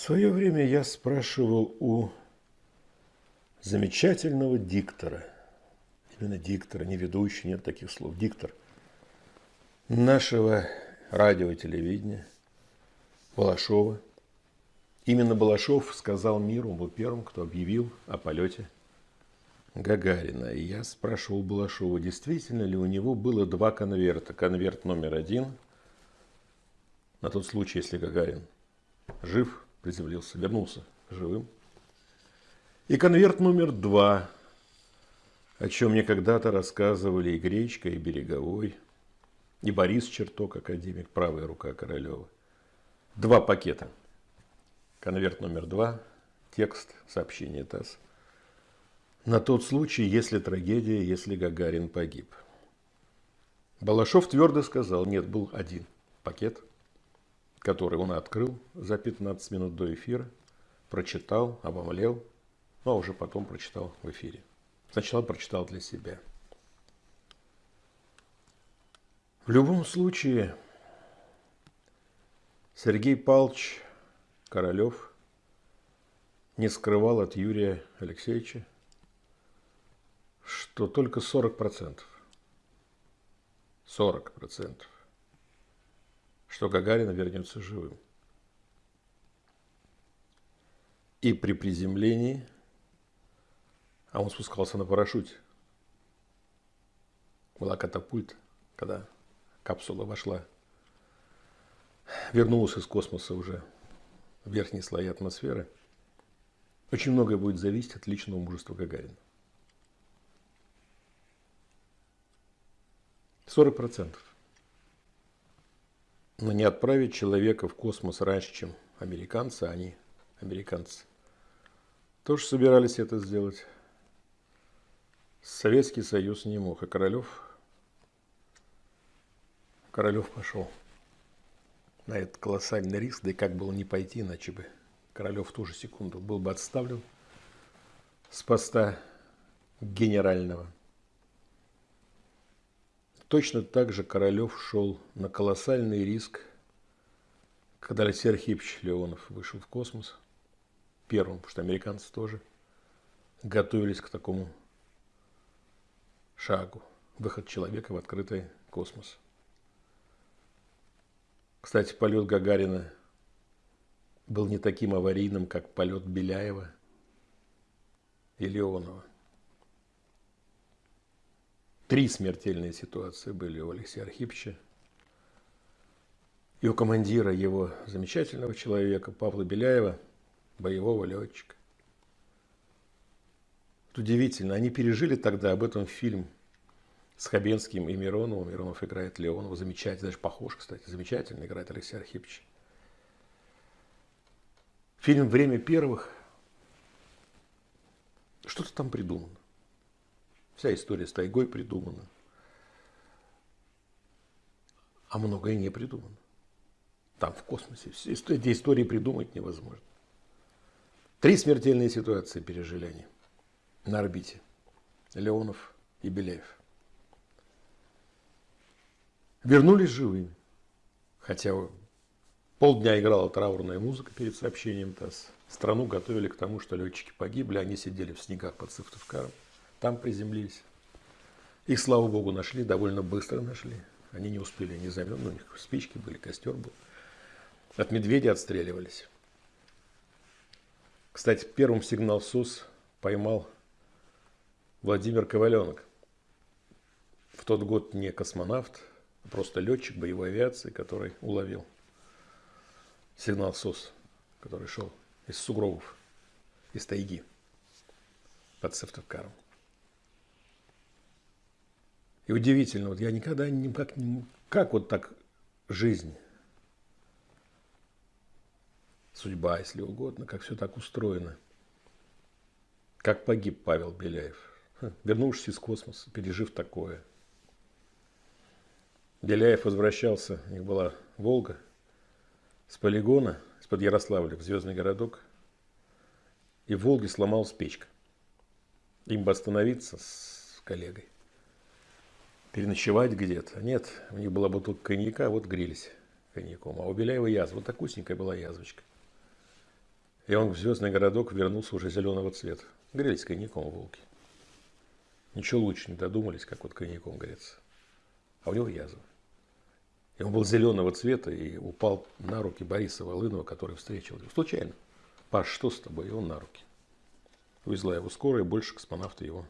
В свое время я спрашивал у замечательного диктора, именно диктора, не ведущий, нет таких слов, диктор нашего радио и телевидения, Балашова. Именно Балашов сказал миру, он был первым, кто объявил о полете Гагарина. И я спрашивал Балашова, действительно ли у него было два конверта. Конверт номер один, на тот случай, если Гагарин жив, приземлился, вернулся живым. И конверт номер два, о чем мне когда-то рассказывали и Гречка, и Береговой, и Борис Черток, академик, правая рука Королева. Два пакета. Конверт номер два, текст сообщения ТАСС. На тот случай, если трагедия, если Гагарин погиб. Балашов твердо сказал, нет, был один пакет – который он открыл за 15 минут до эфира, прочитал, обомлел, ну а уже потом прочитал в эфире. Сначала прочитал для себя. В любом случае, Сергей Павлович Королев не скрывал от Юрия Алексеевича, что только 40%, 40% что Гагарин вернется живым. И при приземлении, а он спускался на парашюте, была катапульта, когда капсула вошла, вернулась из космоса уже в верхние слои атмосферы, очень многое будет зависеть от личного мужества Гагарина. 40 процентов. Но не отправить человека в космос раньше, чем американцы, а они американцы. Тоже собирались это сделать. Советский Союз не мог, а Королев, Королев пошел на этот колоссальный риск, да и как было не пойти, иначе бы Королев в ту же секунду был бы отставлен с поста генерального. Точно так же Королев шел на колоссальный риск, когда Алексей Архипович Леонов вышел в космос, первым, потому что американцы тоже готовились к такому шагу, выход человека в открытый космос. Кстати, полет Гагарина был не таким аварийным, как полет Беляева и Леонова. Три смертельные ситуации были у Алексея Архиповича. И у командира его замечательного человека Павла Беляева, боевого летчика. Это удивительно. Они пережили тогда об этом фильм с Хабенским и Мироновым. Миронов играет Леонова. Замечательно, даже похож, кстати. Замечательно играет Алексей Архипович. Фильм «Время первых». Что-то там придумано. Вся история с тайгой придумана. А многое не придумано. Там, в космосе. Эти истории придумать невозможно. Три смертельные ситуации пережили они на орбите. Леонов и Беляев. Вернулись живыми. Хотя полдня играла траурная музыка перед сообщением ТАСС. Страну готовили к тому, что летчики погибли, они сидели в снегах под Сыктывкаром там приземлились. Их, слава богу, нашли, довольно быстро нашли. Они не успели, не замерзли, у них спички были, костер был. От медведя отстреливались. Кстати, первым сигнал СУС поймал Владимир Коваленок. В тот год не космонавт, а просто летчик боевой авиации, который уловил сигнал СУС, который шел из сугробов, из тайги под Сыктывкаром. И удивительно, вот я никогда никак не... Как вот так жизнь, судьба, если угодно, как все так устроено. Как погиб Павел Беляев, вернувшись из космоса, пережив такое. Беляев возвращался, у них была Волга, с полигона, из-под Ярославля в Звездный городок. И в Волге сломалась печка. Им бы остановиться с коллегой переночевать где-то. Нет, у них была бутылка коньяка, вот грелись коньяком. А у Беляева язва, вот такусенькая была язвочка. И он в звездный городок вернулся уже зеленого цвета. Грелись коньяком волки. Ничего лучше не додумались, как вот коньяком греться. А у него язва. И он был зеленого цвета и упал на руки Бориса Волынова, который встретил его. Случайно. Паш, что с тобой? И он на руки. Увезла его скорая, больше космонавты его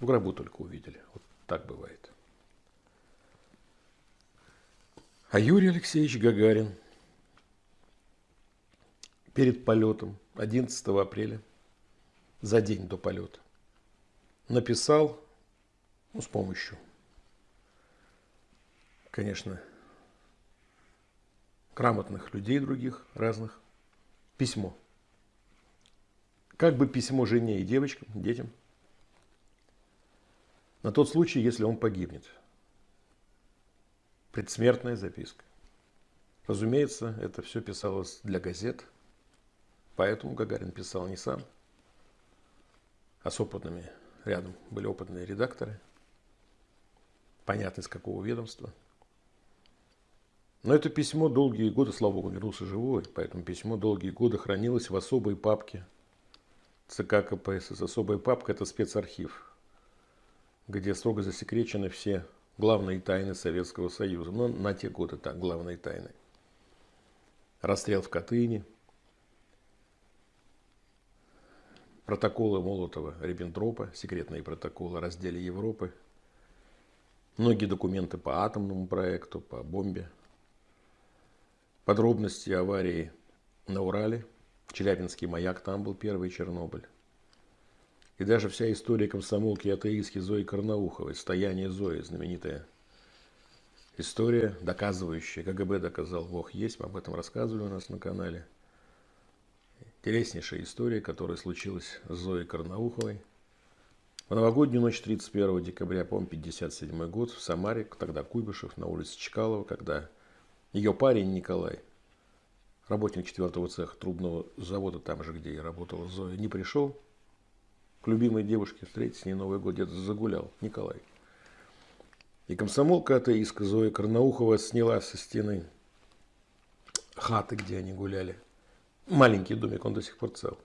в гробу только увидели. Вот так бывает. А Юрий Алексеевич Гагарин перед полетом 11 апреля, за день до полета, написал ну, с помощью конечно, грамотных людей других, разных, письмо. Как бы письмо жене и девочкам, детям. На тот случай, если он погибнет. Предсмертная записка. Разумеется, это все писалось для газет. Поэтому Гагарин писал не сам, а с опытными рядом были опытные редакторы. Понятно, из какого ведомства – но это письмо долгие годы, слава богу, вернулся живой, поэтому письмо долгие годы хранилось в особой папке ЦК КПСС. Особая папка – это спецархив, где строго засекречены все главные тайны Советского Союза. Но на те годы так, главные тайны. Расстрел в Катыни, протоколы Молотова-Риббентропа, секретные протоколы о разделе Европы, многие документы по атомному проекту, по бомбе Подробности аварии на Урале, Челябинский маяк, там был первый Чернобыль. И даже вся история комсомолки и атеистки Зои Карнауховой, «Стояние Зои», знаменитая история, доказывающая, КГБ доказал, Бог есть, мы об этом рассказывали у нас на канале. Интереснейшая история, которая случилась с Зоей Карнауховой. В новогоднюю ночь 31 декабря, по-моему, 57 год, в Самаре, тогда Куйбышев, на улице Чкалова, когда ее парень Николай, работник четвертого цеха трубного завода, там же, где и работала Зоя, не пришел любимой девушке встретить с ней Новый год, где-то загулял Николай. И комсомолка атеистка Зоя Карнаухова сняла со стены хаты, где они гуляли. Маленький домик, он до сих пор цел.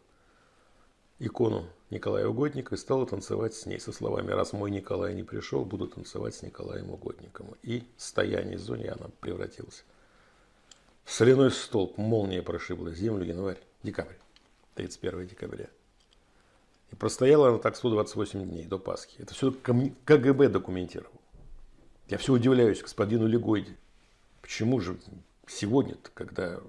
Икону Николая Угодника и стала танцевать с ней со словами «Раз мой Николай не пришел, буду танцевать с Николаем Угодником». И стояние в зоне она превратилась Соляной столб, молния прошибла землю, январь, декабрь, 31 декабря. И простояла она так 128 дней до Пасхи. Это все КГБ документировал. Я все удивляюсь господину Легойде. Почему же сегодня когда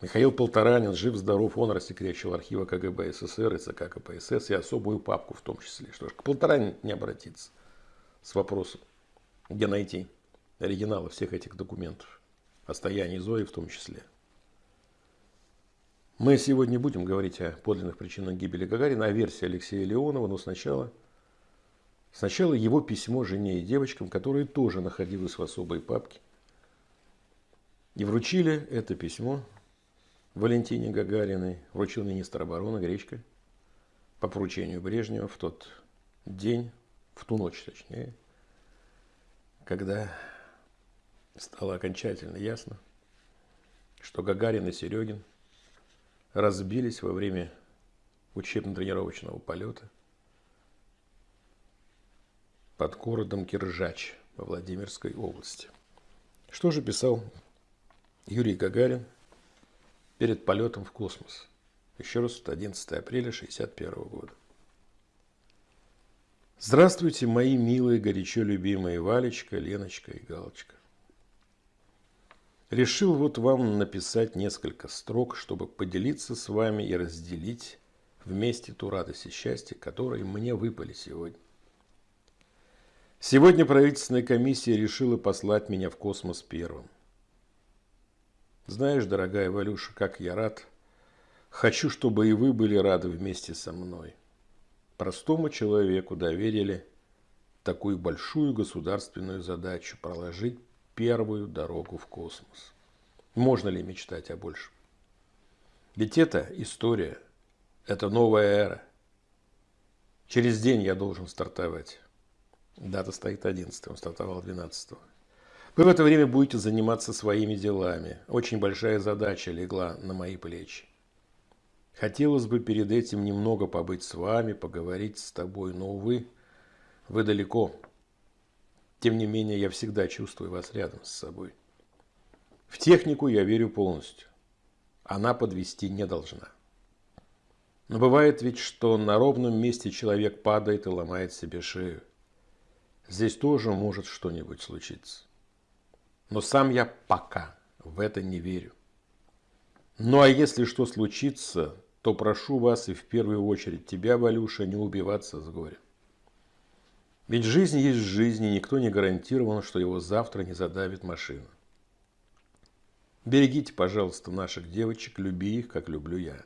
Михаил Полторанин, жив-здоров, он рассекречил архивы КГБ СССР и ЦК КПСС и особую папку в том числе. Что ж, к Полторанин не обратиться с вопросом, где найти оригиналы всех этих документов о стоянии Зои в том числе. Мы сегодня будем говорить о подлинных причинах гибели Гагарина, о версии Алексея Леонова, но сначала, сначала его письмо жене и девочкам, которые тоже находились в особой папке. И вручили это письмо Валентине Гагариной, вручил министр обороны Гречка по поручению Брежнева в тот день, в ту ночь точнее, когда стало окончательно ясно, что Гагарин и Серегин разбились во время учебно-тренировочного полета под городом Киржач во Владимирской области. Что же писал Юрий Гагарин перед полетом в космос? Еще раз, 11 апреля 1961 года. Здравствуйте, мои милые, горячо любимые Валечка, Леночка и Галочка. Решил вот вам написать несколько строк, чтобы поделиться с вами и разделить вместе ту радость и счастье, которые мне выпали сегодня. Сегодня правительственная комиссия решила послать меня в космос первым. Знаешь, дорогая Валюша, как я рад. Хочу, чтобы и вы были рады вместе со мной. Простому человеку доверили такую большую государственную задачу проложить первую дорогу в космос. Можно ли мечтать о большем? Ведь это история, это новая эра. Через день я должен стартовать. Дата стоит 11, он стартовал 12. Вы в это время будете заниматься своими делами. Очень большая задача легла на мои плечи. Хотелось бы перед этим немного побыть с вами, поговорить с тобой, но, увы, вы далеко. Тем не менее, я всегда чувствую вас рядом с собой. В технику я верю полностью. Она подвести не должна. Но бывает ведь, что на ровном месте человек падает и ломает себе шею. Здесь тоже может что-нибудь случиться. Но сам я пока в это не верю. Ну а если что случится, то прошу вас и в первую очередь тебя, Валюша, не убиваться с горя. Ведь жизнь есть жизнь, и никто не гарантирован, что его завтра не задавит машина. Берегите, пожалуйста, наших девочек, люби их, как люблю я.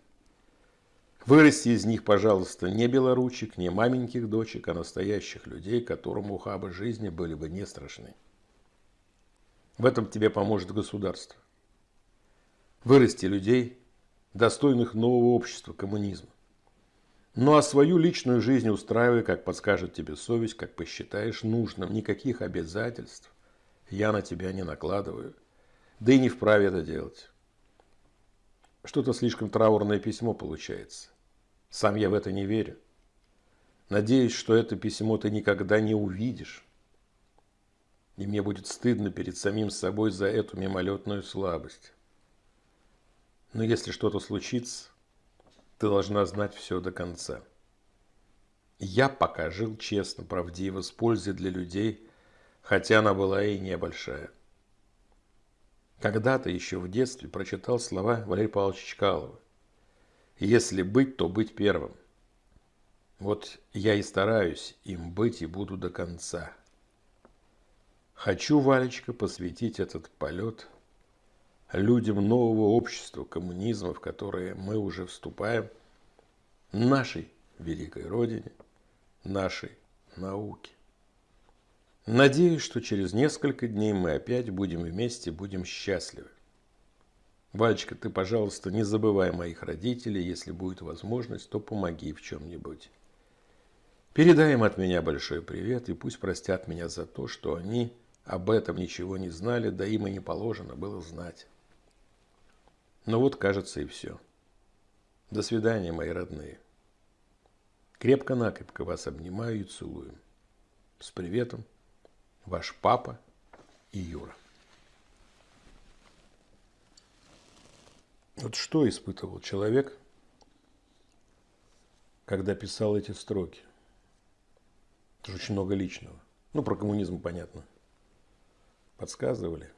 Вырасти из них, пожалуйста, не белоручек, не маменьких дочек, а настоящих людей, которым ухабы жизни были бы не страшны. В этом тебе поможет государство. Вырасти людей, достойных нового общества, коммунизма. Ну а свою личную жизнь устраивай, как подскажет тебе совесть, как посчитаешь нужным. Никаких обязательств я на тебя не накладываю. Да и не вправе это делать. Что-то слишком траурное письмо получается. Сам я в это не верю. Надеюсь, что это письмо ты никогда не увидишь. И мне будет стыдно перед самим собой за эту мимолетную слабость. Но если что-то случится, ты должна знать все до конца. Я пока жил честно, правдиво, с пользой для людей, хотя она была и небольшая. Когда-то еще в детстве прочитал слова Валерия Павловича Чкалова. Если быть, то быть первым. Вот я и стараюсь им быть и буду до конца. Хочу, Валечка, посвятить этот полет людям нового общества, коммунизма, в которое мы уже вступаем, нашей великой Родине, нашей науке. Надеюсь, что через несколько дней мы опять будем вместе, будем счастливы. Валечка, ты, пожалуйста, не забывай моих родителей. Если будет возможность, то помоги в чем-нибудь. Передай им от меня большой привет и пусть простят меня за то, что они об этом ничего не знали, да им и не положено было знать. Но вот, кажется, и все. До свидания, мои родные. Крепко-накрепко вас обнимаю и целую. С приветом, ваш папа и Юра. Вот что испытывал человек, когда писал эти строки? Это же очень много личного. Ну, про коммунизм понятно. Подсказывали.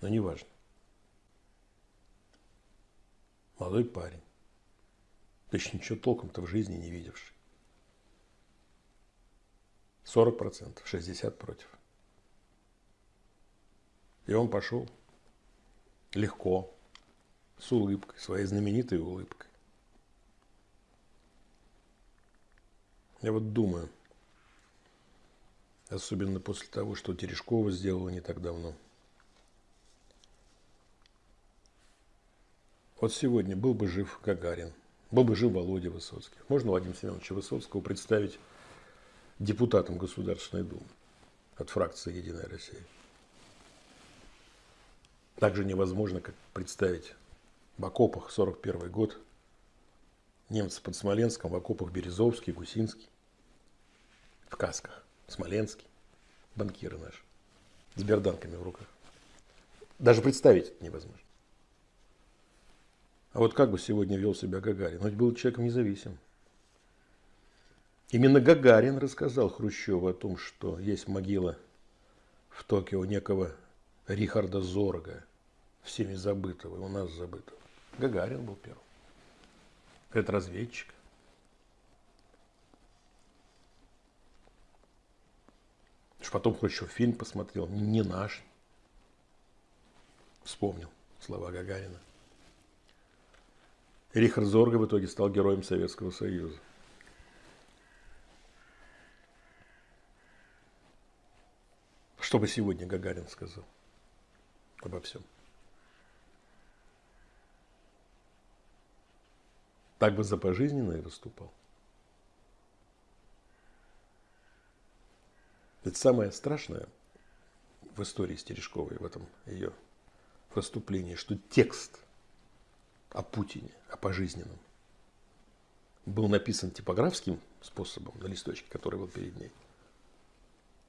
Но не Молодой парень. Еще ничего толком-то в жизни не видевший. 40%, 60% против. И он пошел легко, с улыбкой, своей знаменитой улыбкой. Я вот думаю, особенно после того, что Терешкова сделала не так давно. Вот сегодня был бы жив Гагарин, был бы жив Володя Высоцкий. Можно Владимира Семеновича Высоцкого представить депутатом Государственной Думы от фракции «Единая Россия». Также невозможно, как представить в окопах 41 год, немцы под Смоленском, в окопах Березовский, Гусинский, в касках, Смоленский, банкиры наши, с берданками в руках. Даже представить это невозможно. А вот как бы сегодня вел себя Гагарин? Он был человеком независимым. Именно Гагарин рассказал Хрущеву о том, что есть могила в Токио некого Рихарда Зорга, всеми забытого, и у нас забытого. Гагарин был первым. Это разведчик. Потом Хрущев фильм посмотрел, не наш. Вспомнил слова Гагарина. Рихард Зорга в итоге стал героем Советского Союза. Что бы сегодня Гагарин сказал обо всем? Так бы за пожизненно и выступал. Это самое страшное в истории Стережковой, в этом ее выступлении, что текст о Путине, о пожизненном, был написан типографским способом на листочке, который был перед ней.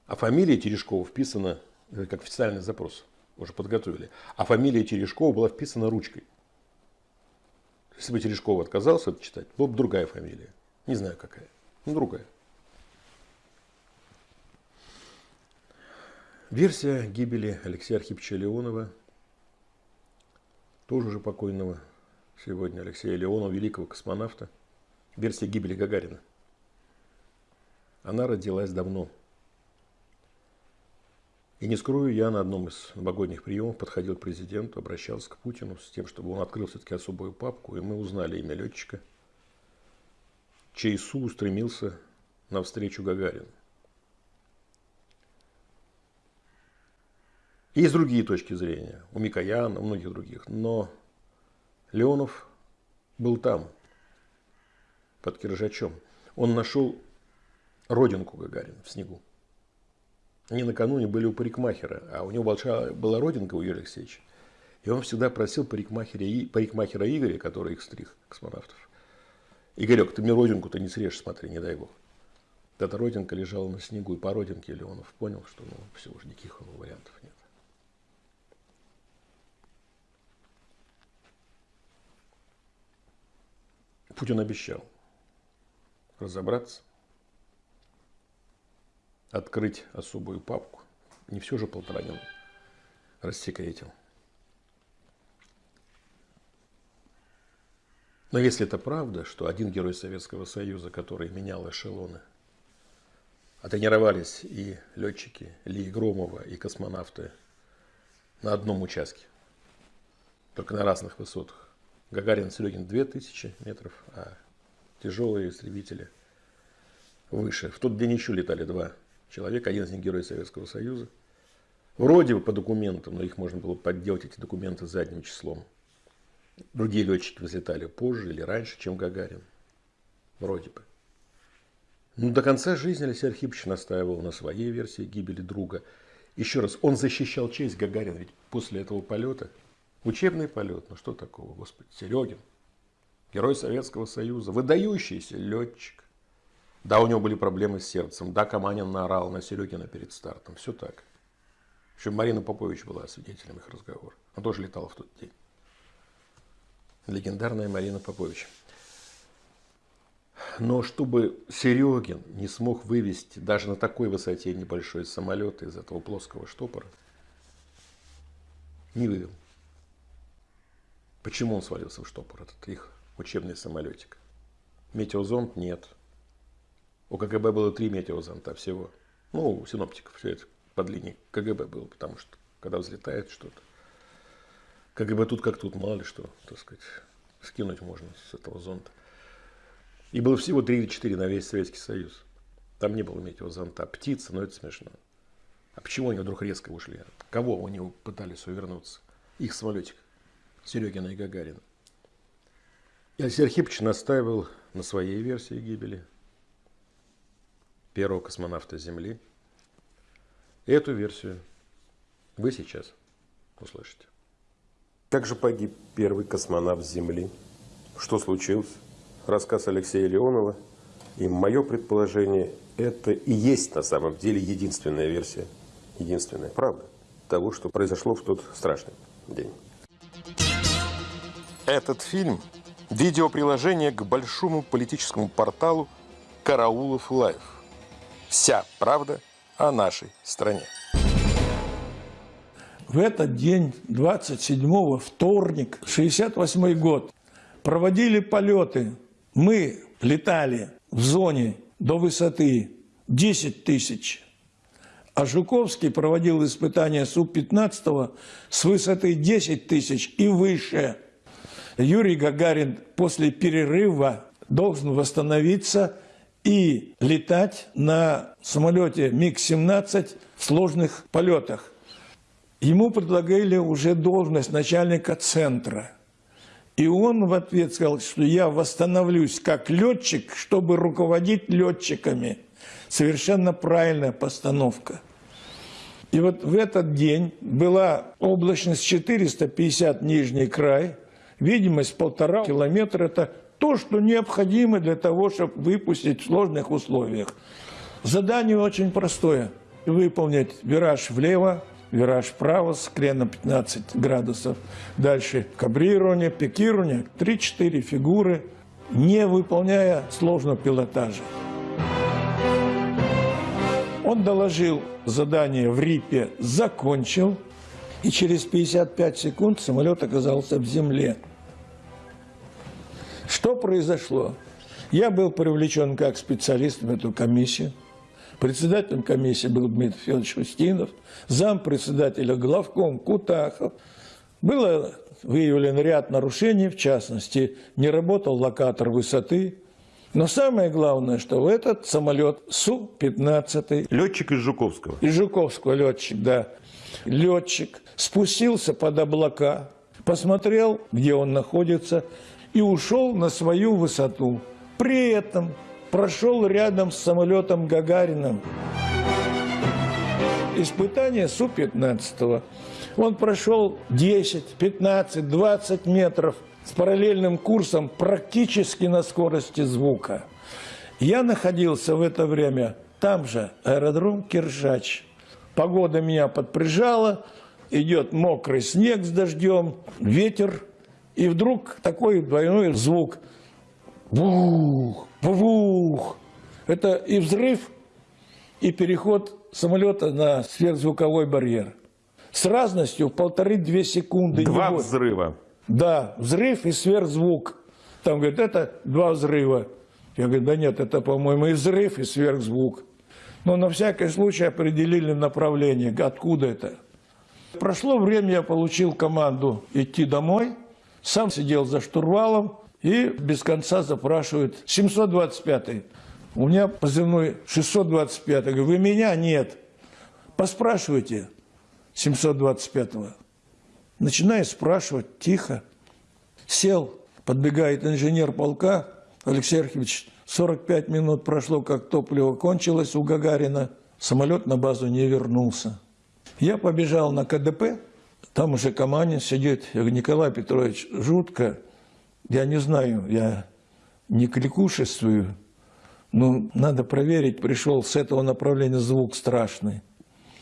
А фамилия Терешкова вписана, это как официальный запрос, уже подготовили. А фамилия Терешкова была вписана ручкой. Если бы Терешкова отказался это читать, была бы другая фамилия. Не знаю какая, но другая. Версия гибели Алексея Архиповича Леонова, тоже уже покойного сегодня Алексея Леонова, великого космонавта, версия гибели Гагарина. Она родилась давно. И не скрою, я на одном из новогодних приемов подходил к президенту, обращался к Путину с тем, чтобы он открыл все-таки особую папку, и мы узнали имя летчика, чей СУ устремился навстречу Гагарину. Есть другие точки зрения, у Микояна, у многих других. Но Леонов был там, под Киржачом. Он нашел родинку Гагарина в снегу. Они накануне были у парикмахера, а у него большая была родинка у Юрия Алексеевича. И он всегда просил парикмахера, парикмахера Игоря, который их стриг, космонавтов. Игорек, ты мне родинку-то не срежь, смотри, не дай бог. Эта родинка лежала на снегу, и по родинке Леонов понял, что ну, все, уже никаких вариантов нет. Путин обещал разобраться, открыть особую папку. Не все же Полторанин рассекретил. Но если это правда, что один герой Советского Союза, который менял эшелоны, а тренировались и летчики Ли Громова, и космонавты на одном участке, только на разных высотах, Гагарин Серегин 2000 метров, а тяжелые истребители выше. В тот день еще летали два человека, один из них герой Советского Союза. Вроде бы по документам, но их можно было подделать, эти документы, задним числом. Другие летчики взлетали позже или раньше, чем Гагарин. Вроде бы. Ну, до конца жизни Алексей Архипович настаивал на своей версии гибели друга. Еще раз, он защищал честь Гагарина, ведь после этого полета – Учебный полет, ну что такого, господи, Серегин, герой Советского Союза, выдающийся летчик. Да, у него были проблемы с сердцем, да, Каманин наорал на Серегина перед стартом, все так. Еще Марина Попович была свидетелем их разговора. Она тоже летала в тот день. Легендарная Марина Попович. Но чтобы Серегин не смог вывести даже на такой высоте небольшой самолет из этого плоского штопора, не вывел. Почему он свалился в штопор, этот их учебный самолетик? Метеозонд нет. У КГБ было три метеозонта всего. Ну, у синоптиков все это под линией КГБ было, потому что когда взлетает что-то, КГБ тут как тут, мало ли что, так сказать, скинуть можно с этого зонта. И было всего три или четыре на весь Советский Союз. Там не было метеозонта. Птицы, но это смешно. А почему они вдруг резко ушли? Кого они пытались увернуться? Их самолетик. Серегина и Гагарина. И Алексей Архипович настаивал на своей версии гибели первого космонавта Земли. Эту версию вы сейчас услышите. Как же погиб первый космонавт Земли? Что случилось? Рассказ Алексея Леонова. И мое предположение, это и есть на самом деле единственная версия, единственная правда того, что произошло в тот страшный день. Этот фильм – видеоприложение к большому политическому порталу «Караулов Лайв». Вся правда о нашей стране. В этот день, 27 вторник, 68 год, проводили полеты. Мы летали в зоне до высоты 10 тысяч. А Жуковский проводил испытания Су-15 с высоты 10 тысяч и выше – Юрий Гагарин после перерыва должен восстановиться и летать на самолете МиГ-17 в сложных полетах. Ему предлагали уже должность начальника центра. И он в ответ сказал, что я восстановлюсь как летчик, чтобы руководить летчиками. Совершенно правильная постановка. И вот в этот день была облачность 450 нижний край – Видимость полтора километра – это то, что необходимо для того, чтобы выпустить в сложных условиях. Задание очень простое. Выполнить вираж влево, вираж вправо с креном 15 градусов. Дальше кабрирование, пикирование, 3-4 фигуры, не выполняя сложного пилотажа. Он доложил задание в РИПе, закончил, и через 55 секунд самолет оказался в земле. Что произошло? Я был привлечен как специалист в эту комиссию. Председателем комиссии был Дмитрий Федорович Устинов, зампредседателя главком Кутахов. Было выявлен ряд нарушений, в частности, не работал локатор высоты. Но самое главное, что этот самолет Су-15... Летчик из Жуковского. Из Жуковского летчик, да. Летчик спустился под облака, посмотрел, где он находится, и ушел на свою высоту. При этом прошел рядом с самолетом Гагарином. Испытание Су-15. Он прошел 10, 15, 20 метров с параллельным курсом практически на скорости звука. Я находился в это время там же, аэродром Киржач. Погода меня подприжала, идет мокрый снег с дождем, ветер и вдруг такой двойной звук. Бух, бух. Это и взрыв, и переход самолета на сверхзвуковой барьер. С разностью в полторы-две секунды. Два взрыва. Да, взрыв и сверхзвук. Там говорят, это два взрыва. Я говорю, да нет, это, по-моему, и взрыв, и сверхзвук. Но на всякий случай определили направление, откуда это. Прошло время, я получил команду идти домой. Сам сидел за штурвалом и без конца запрашивает 725-й. У меня позывной 625 Я говорю, вы меня? Нет. Поспрашивайте 725-го. Начинаю спрашивать, тихо. Сел, подбегает инженер полка, Алексей Архивович, 45 минут прошло, как топливо кончилось у Гагарина. Самолет на базу не вернулся. Я побежал на КДП, там уже Каманин сидит. Я говорю, Николай Петрович, жутко. Я не знаю, я не кликушествую. Но надо проверить, пришел с этого направления звук страшный.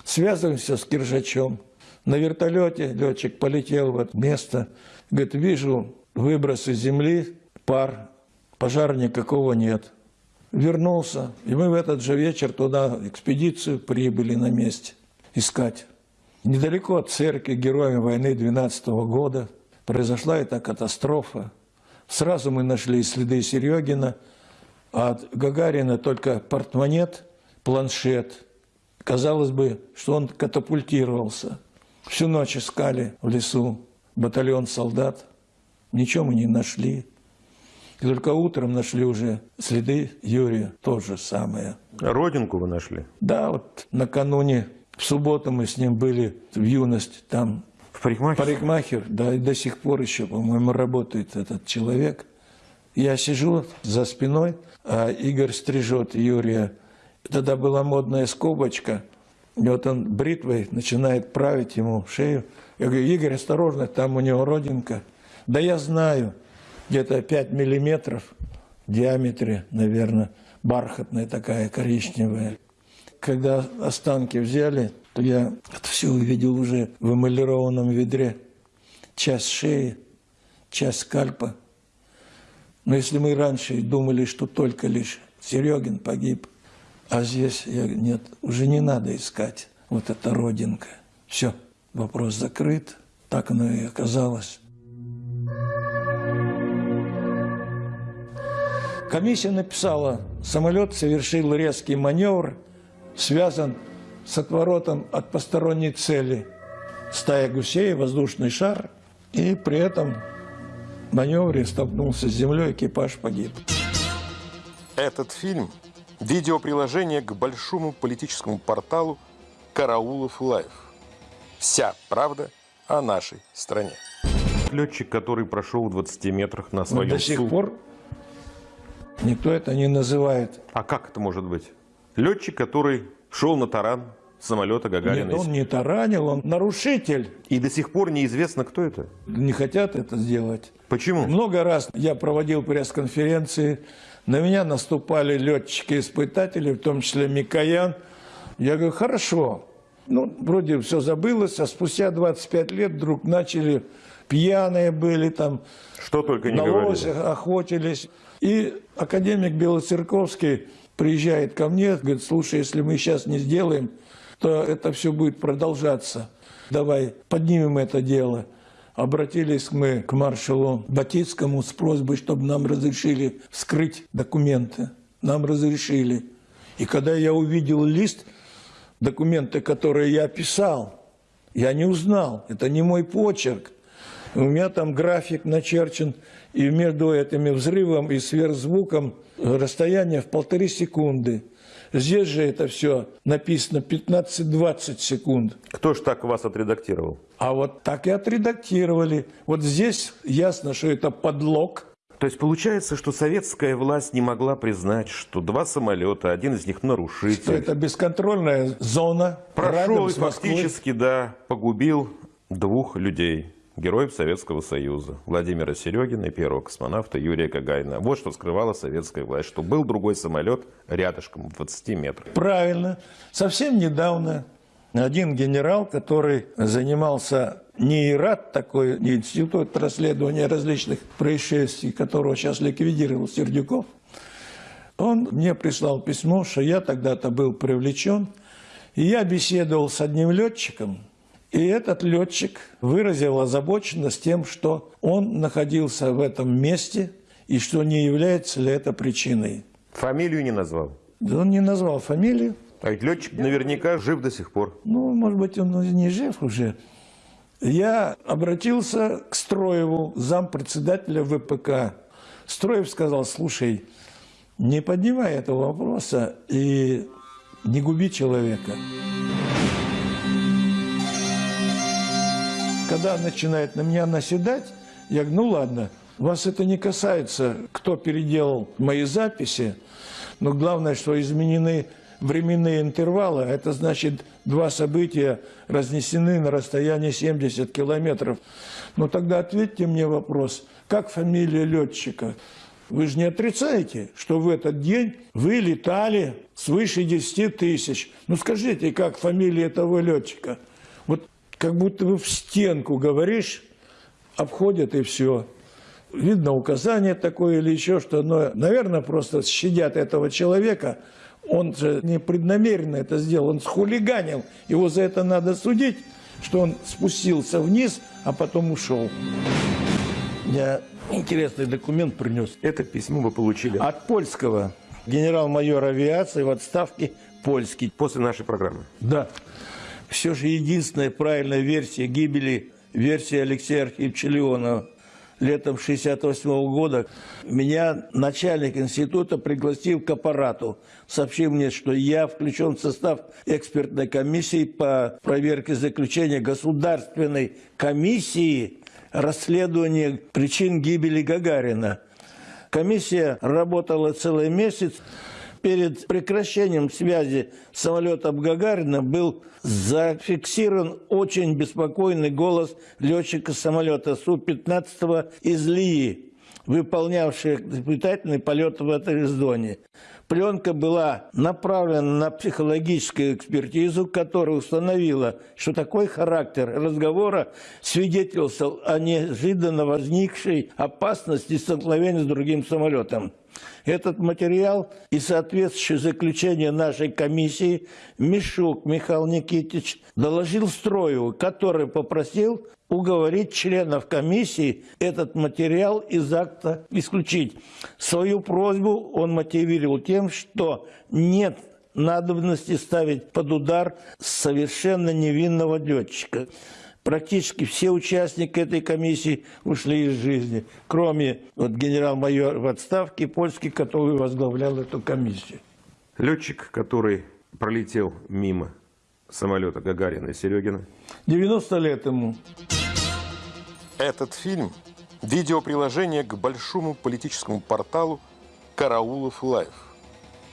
Связываемся с Киржачом. На вертолете летчик полетел в это место. Говорит, вижу выбросы земли, пар, пожара никакого нет. Вернулся, и мы в этот же вечер туда экспедицию прибыли на месте искать. Недалеко от церкви героями войны 12 -го года произошла эта катастрофа. Сразу мы нашли следы Серегина, а от Гагарина только портмонет, планшет. Казалось бы, что он катапультировался. Всю ночь искали в лесу батальон солдат. Ничего мы не нашли. И только утром нашли уже следы Юрия, то же самое. Родинку вы нашли? Да, вот накануне в субботу мы с ним были в юность там. В парикмахер? Парикмахер, да, и до сих пор еще, по-моему, работает этот человек. Я сижу за спиной, а Игорь стрижет Юрия. Тогда была модная скобочка. И вот он бритвой начинает править ему шею. Я говорю, Игорь, осторожно, там у него родинка. Да я знаю, где-то 5 миллиметров в диаметре, наверное, бархатная такая коричневая. Когда останки взяли, то я это все увидел уже в эмалированном ведре. Часть шеи, часть скальпа. Но если мы раньше думали, что только лишь Серегин погиб, а здесь я нет, уже не надо искать вот эта родинка. Все, вопрос закрыт. Так оно и оказалось. Комиссия написала, самолет совершил резкий маневр – связан с отворотом от посторонней цели. Стая гусей, воздушный шар, и при этом в маневре столкнулся с землей, экипаж погиб. Этот фильм – видеоприложение к большому политическому порталу «Караулов Life». Вся правда о нашей стране. Летчик, который прошел в 20 метрах на своем Но До сих пор никто это не называет. А как это может быть? Летчик, который шел на таран, самолета Гагарина. Нет, он не таранил, он нарушитель. И до сих пор неизвестно, кто это. Не хотят это сделать. Почему? Много раз я проводил пресс-конференции, на меня наступали летчики-испытатели, в том числе Микоян. Я говорю, хорошо. Ну, вроде все забылось, а спустя 25 лет вдруг начали пьяные были там, Что только не на говорили. охотились. И академик Белоцерковский приезжает ко мне, говорит, слушай, если мы сейчас не сделаем, то это все будет продолжаться. Давай поднимем это дело. Обратились мы к маршалу Батицкому с просьбой, чтобы нам разрешили вскрыть документы. Нам разрешили. И когда я увидел лист, документы, которые я писал, я не узнал. Это не мой почерк. У меня там график начерчен, и между этими взрывом и сверхзвуком расстояние в полторы секунды. Здесь же это все написано 15-20 секунд. Кто ж так вас отредактировал? А вот так и отредактировали. Вот здесь ясно, что это подлог. То есть получается, что советская власть не могла признать, что два самолета, один из них Что нарушитель, это бесконтрольная зона. прошел и фактически, да, погубил двух людей, героев Советского Союза, Владимира Серегина и первого космонавта Юрия Гагарина. Вот что скрывала советская власть, что был другой самолет рядышком в 20 метрах. Правильно. Совсем недавно один генерал, который занимался не ИРАТ, такой не институт расследования различных происшествий, которого сейчас ликвидировал Сердюков, он мне прислал письмо, что я тогда-то был привлечен, и я беседовал с одним летчиком, и этот летчик выразил озабоченность тем, что он находился в этом месте, и что не является ли это причиной. Фамилию не назвал. Да он не назвал фамилию, А ведь летчик наверняка жив до сих пор. Ну, может быть, он не жив уже. Я обратился к Строеву, зампредседателя ВПК. Строев сказал, слушай, не поднимай этого вопроса и не губи человека. Когда начинает на меня наседать, я говорю, ну ладно, вас это не касается, кто переделал мои записи, но главное, что изменены временные интервалы, а это значит, два события разнесены на расстоянии 70 километров. Но тогда ответьте мне вопрос, как фамилия летчика? Вы же не отрицаете, что в этот день вы летали свыше 10 тысяч. Ну скажите, как фамилия этого летчика? Как будто бы в стенку говоришь, обходят и все. Видно указание такое или еще что, но, наверное, просто щадят этого человека. Он же непреднамеренно это сделал, он схулиганил. Его за это надо судить, что он спустился вниз, а потом ушел. Я интересный документ принес. Это письмо вы получили От польского генерал-майор авиации в отставке польский. после нашей программы. Да. Все же единственная правильная версия гибели, версия Алексея Архиповича Леонова. Летом 68 года меня начальник института пригласил к аппарату. Сообщил мне, что я включен в состав экспертной комиссии по проверке заключения государственной комиссии расследования причин гибели Гагарина. Комиссия работала целый месяц. Перед прекращением связи с самолетом Гагарина был зафиксирован очень беспокойный голос летчика самолета Су-15 из Лии, выполнявшего испытательный полет в этой зоне. Пленка была направлена на психологическую экспертизу, которая установила, что такой характер разговора свидетельствовал о неожиданно возникшей опасности столкновения с другим самолетом. Этот материал и соответствующее заключение нашей комиссии Мишук Михаил Никитич доложил Строеву, который попросил уговорить членов комиссии этот материал из акта исключить. Свою просьбу он мотивировал тем, что нет надобности ставить под удар совершенно невинного летчика. Практически все участники этой комиссии ушли из жизни, кроме вот, генерал-майора в отставке польский, который возглавлял эту комиссию. Летчик, который пролетел мимо самолета Гагарина и Серегина. 90 лет ему. Этот фильм – видеоприложение к большому политическому порталу «Караулов Лайв».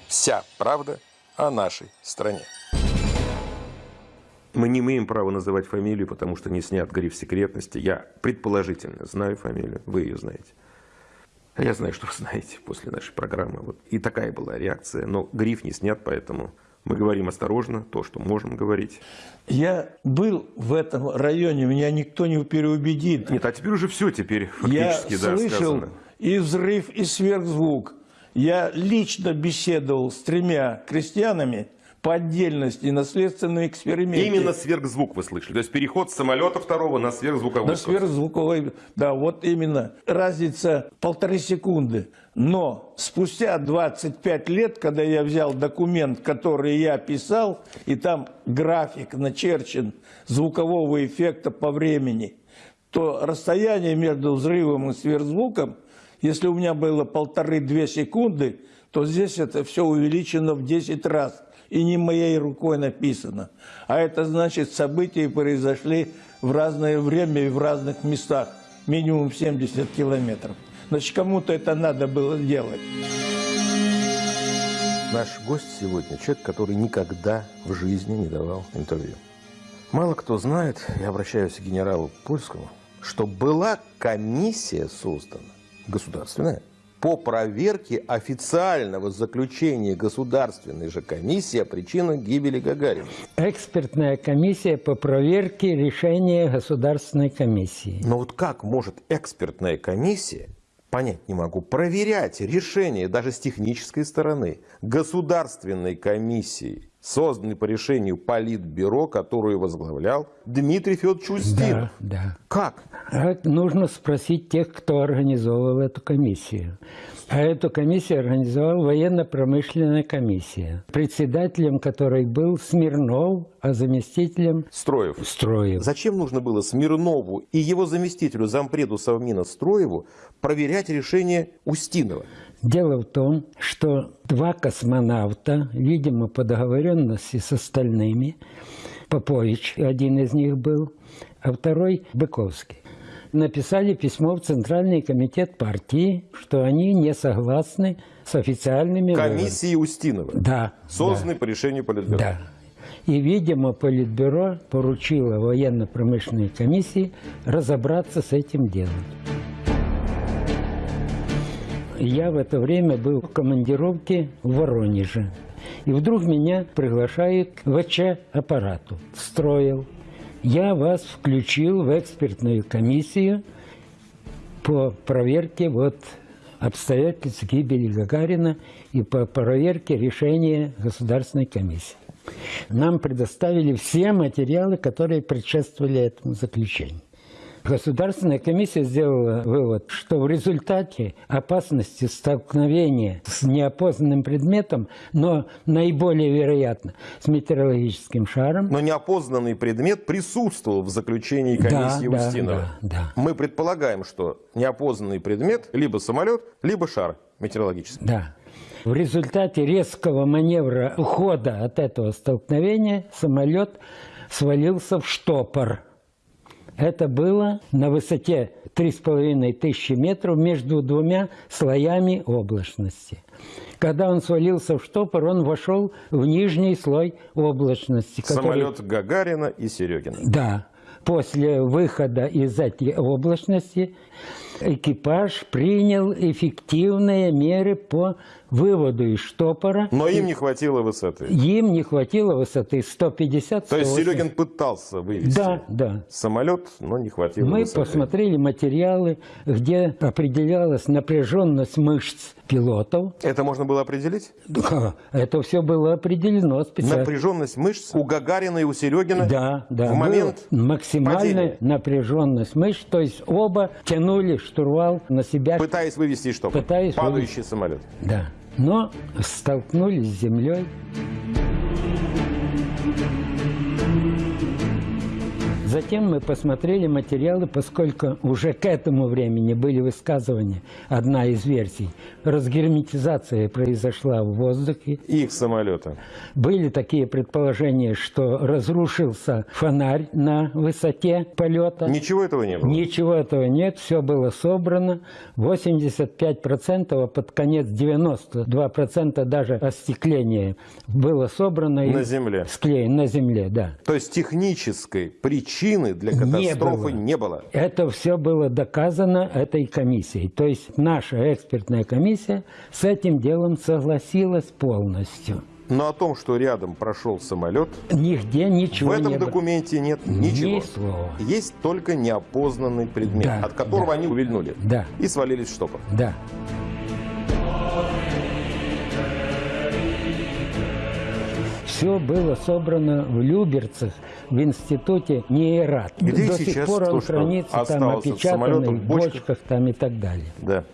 Вся правда о нашей стране. Мы не имеем права называть фамилию, потому что не снят гриф секретности. Я предположительно знаю фамилию, вы ее знаете. А я знаю, что вы знаете после нашей программы. Вот. И такая была реакция. Но гриф не снят, поэтому мы говорим осторожно, то, что можем говорить. Я был в этом районе, меня никто не переубедит. Нет, а теперь уже все теперь Я фактически да, слышал сказано. и взрыв, и сверхзвук. Я лично беседовал с тремя крестьянами по отдельности на следственном эксперименте. Именно сверхзвук вы слышали. То есть переход с самолета второго на сверхзвуковой. На сверхзвуковой, да, вот именно. Разница полторы секунды. Но спустя 25 лет, когда я взял документ, который я писал, и там график начерчен звукового эффекта по времени, то расстояние между взрывом и сверхзвуком, если у меня было полторы-две секунды, то здесь это все увеличено в 10 раз. И не моей рукой написано. А это значит, события произошли в разное время и в разных местах. Минимум 70 километров. Значит, кому-то это надо было делать. Наш гость сегодня – человек, который никогда в жизни не давал интервью. Мало кто знает, я обращаюсь к генералу Польскому, что была комиссия создана, государственная, по проверке официального заключения государственной же комиссии о причинах гибели Гагарина. Экспертная комиссия по проверке решения Государственной комиссии. Но вот как может экспертная комиссия, понять не могу, проверять решение даже с технической стороны государственной комиссии, созданной по решению Политбюро, которую возглавлял Дмитрий Федорович Устинов? Да, да. Как? Это нужно спросить тех, кто организовывал эту комиссию. А эту комиссию организовала военно-промышленная комиссия, председателем которой был Смирнов, а заместителем Строев. Строев. Зачем нужно было Смирнову и его заместителю, зампреду Совмина Строеву, проверять решение Устинова? Дело в том, что два космонавта, видимо, по договоренности с остальными, Попович один из них был, а второй Быковский, написали письмо в Центральный комитет партии, что они не согласны с официальными. Комиссии Устинова, Да. созданной по решению Политбюро. Да. И, видимо, Политбюро поручило военно-промышленной комиссии разобраться с этим делом. Я в это время был в командировке в Воронеже. И вдруг меня приглашают к ВЧ-аппарату. Строил. Я вас включил в экспертную комиссию по проверке вот обстоятельств гибели Гагарина и по проверке решения Государственной комиссии. Нам предоставили все материалы, которые предшествовали этому заключению. Государственная комиссия сделала вывод, что в результате опасности столкновения с неопознанным предметом, но наиболее вероятно с метеорологическим шаром, Но неопознанный предмет присутствовал в заключении комиссии Да, да, Устинова. да, да. Мы предполагаем, что неопознанный предмет либо самолет, либо шар метеорологический. Да. В результате резкого маневра ухода от этого столкновения самолет свалился в штопор. Это было на высоте 3,5 тысячи метров между двумя слоями облачности. Когда он свалился в штопор, он вошел в нижний слой облачности. который- Самолет Гагарина и Серегина. Да. После выхода из этой облачности экипаж принял эффективные меры по выводу из штопора. Но им не хватило высоты. Им не хватило высоты 150 То есть 180. Серегин пытался вывести Да, да. самолет, но не хватило Мы высоты. посмотрели материалы, где определялась напряженность мышц пилотов. Это можно было определить? Да, Это все было определено специально. Напряженность мышц у Гагарина и у Серегина Да, да. в момент максимальная падения. напряженность мышц, то есть оба тянули штурвал на себя. пытаясь вывести что? Пытаясь Падающий самолет. Да. Но столкнулись с землей. Затем мы посмотрели материалы, поскольку уже к этому времени были высказывания, одна из версий, разгерметизация произошла в воздухе, Их самолета. были такие предположения, что разрушился фонарь на высоте полета. Ничего этого не было. Ничего этого нет, все было собрано. 85%, а под конец 92% даже остекления было собрано. и На земле. Склеено на земле, да. То есть технической причины для Не катастрофы было. не было. Это все было доказано этой комиссией. То есть наша экспертная комиссия с этим делом согласилась полностью. Но о том, что рядом прошел самолет, Нигде ничего в этом не документе нет Ни ничего. слова. Есть только неопознанный предмет, Да, от которого да. они увильнули. Да. И свалились в штопор. Да. Все было собрано в Люберцах, в институте НИЭРАТ. Где До сих пор он хранится там в бочках? бочках там и так далее. Да.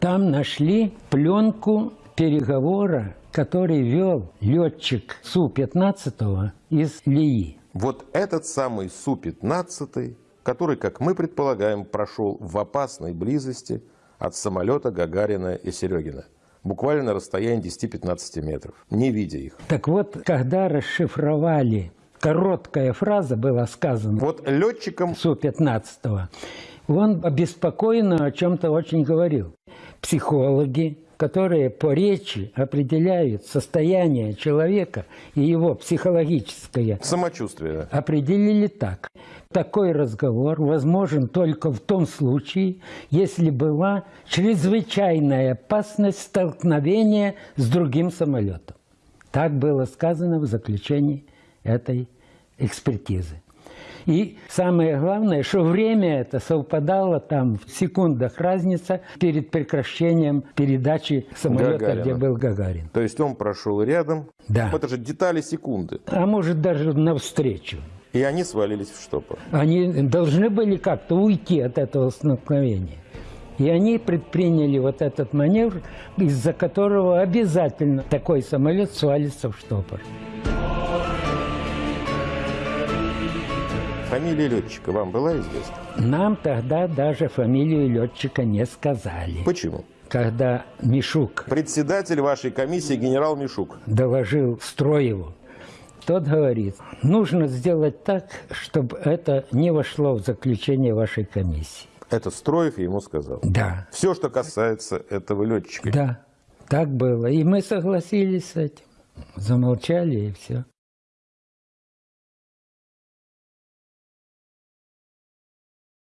Там нашли пленку переговора, который вел летчик Су-15 из Лии. Вот этот самый Су-15, который, как мы предполагаем, прошел в опасной близости от самолета Гагарина и Серегина. Буквально на расстоянии 10-15 метров, не видя их. Так вот, когда расшифровали, короткая фраза была сказана, Вот летчикам Су-15, он обеспокоенно о чем-то очень говорил. Психологи, которые по речи определяют состояние человека и его психологическое самочувствие. определили так. Такой разговор возможен только в том случае, если была чрезвычайная опасность столкновения с другим самолетом. Так было сказано в заключении этой экспертизы. И самое главное, что время это совпадало там в секундах разница перед прекращением передачи самолета, Гагарина. где был Гагарин. То есть он прошел рядом. Да. Это же детали секунды. А может даже навстречу. И они свалились в штопор. Они должны были как-то уйти от этого столкновения. И они предприняли вот этот маневр, из-за которого обязательно такой самолет свалится в штопор. Фамилия летчика вам была известна? Нам тогда даже фамилию летчика не сказали. Почему? Когда Мишук Председатель вашей комиссии генерал Мишук. доложил Строеву, тот говорит, нужно сделать так, чтобы это не вошло в заключение вашей комиссии. Это Строев ему сказал. Да, Все, что касается этого летчика. да, так было. И мы согласились с этим. Замолчали и все.